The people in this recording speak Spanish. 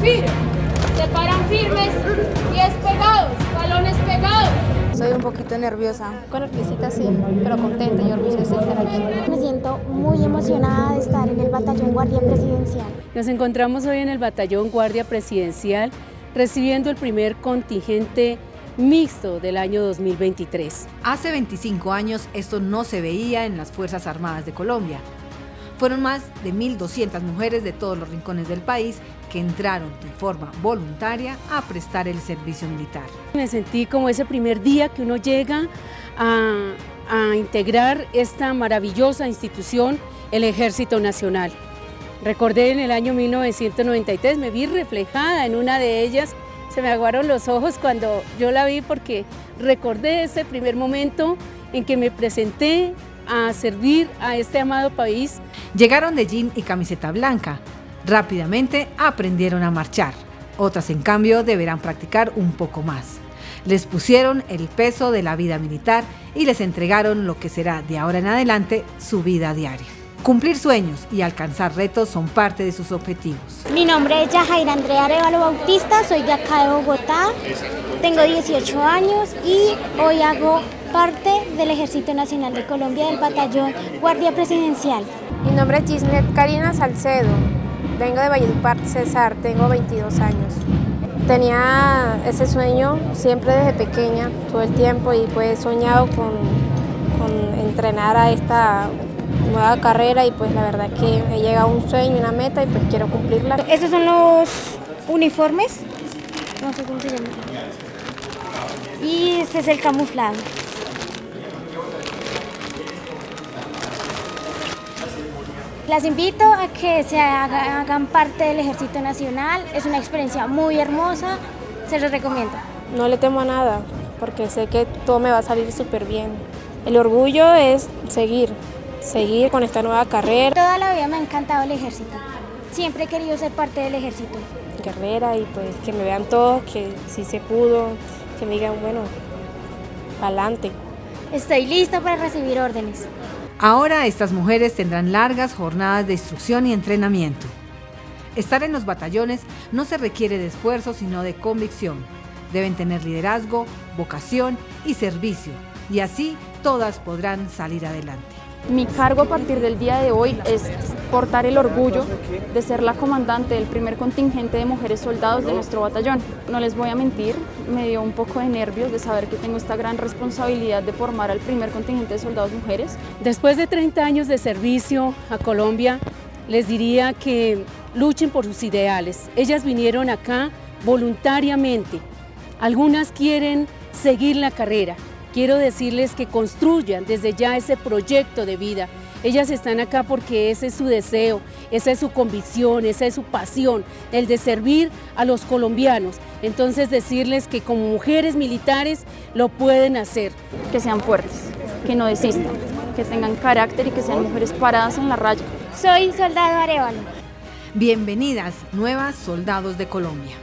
Se paran firmes, pies pegados, balones pegados. Soy un poquito nerviosa. Con orquesita sí, pero contenta y orgullosa de estar aquí. Me siento muy emocionada de estar en el Batallón Guardia Presidencial. Nos encontramos hoy en el Batallón Guardia Presidencial recibiendo el primer contingente mixto del año 2023. Hace 25 años esto no se veía en las Fuerzas Armadas de Colombia. Fueron más de 1.200 mujeres de todos los rincones del país que entraron de forma voluntaria a prestar el servicio militar. Me sentí como ese primer día que uno llega a, a integrar esta maravillosa institución, el Ejército Nacional. Recordé en el año 1993, me vi reflejada en una de ellas, se me aguaron los ojos cuando yo la vi porque recordé ese primer momento en que me presenté a servir a este amado país. Llegaron de jean y camiseta blanca, rápidamente aprendieron a marchar. Otras, en cambio, deberán practicar un poco más. Les pusieron el peso de la vida militar y les entregaron lo que será de ahora en adelante su vida diaria. Cumplir sueños y alcanzar retos son parte de sus objetivos. Mi nombre es Yajaira Andrea Arevalo Bautista, soy de acá de Bogotá, tengo 18 años y hoy hago parte del Ejército Nacional de Colombia del Batallón Guardia Presidencial. Mi nombre es Gisnet Karina Salcedo, vengo de Valledupar, Cesar, tengo 22 años. Tenía ese sueño siempre desde pequeña, todo el tiempo, y pues he soñado con, con entrenar a esta nueva carrera y pues la verdad que he llegado a un sueño, una meta y pues quiero cumplirla. Estos son los uniformes, no sé cómo se llama. Y este es el camuflado. Las invito a que se hagan parte del Ejército Nacional, es una experiencia muy hermosa, se los recomiendo. No le temo a nada, porque sé que todo me va a salir súper bien. El orgullo es seguir, seguir con esta nueva carrera. Toda la vida me ha encantado el ejército. Siempre he querido ser parte del ejército. Carrera y pues que me vean todos, que sí se pudo, que me digan, bueno, adelante. Estoy lista para recibir órdenes. Ahora estas mujeres tendrán largas jornadas de instrucción y entrenamiento. Estar en los batallones no se requiere de esfuerzo, sino de convicción. Deben tener liderazgo, vocación y servicio, y así todas podrán salir adelante. Mi cargo a partir del día de hoy es portar el orgullo de ser la comandante del primer contingente de mujeres soldados de nuestro batallón. No les voy a mentir, me dio un poco de nervios de saber que tengo esta gran responsabilidad de formar al primer contingente de soldados mujeres. Después de 30 años de servicio a Colombia, les diría que luchen por sus ideales. Ellas vinieron acá voluntariamente. Algunas quieren seguir la carrera, quiero decirles que construyan desde ya ese proyecto de vida. Ellas están acá porque ese es su deseo, esa es su convicción, esa es su pasión, el de servir a los colombianos. Entonces decirles que como mujeres militares lo pueden hacer. Que sean fuertes, que no desistan, que tengan carácter y que sean mujeres paradas en la raya. Soy soldado Arevalo. Bienvenidas, nuevas soldados de Colombia.